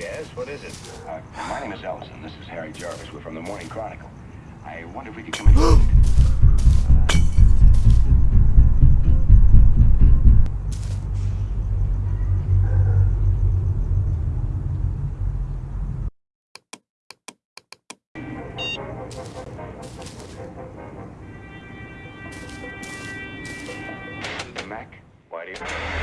Yes, what is it? Uh, my name is Ellison. This is Harry Jarvis. We're from the Morning Chronicle. I wonder if we could come in. Mac, why do you...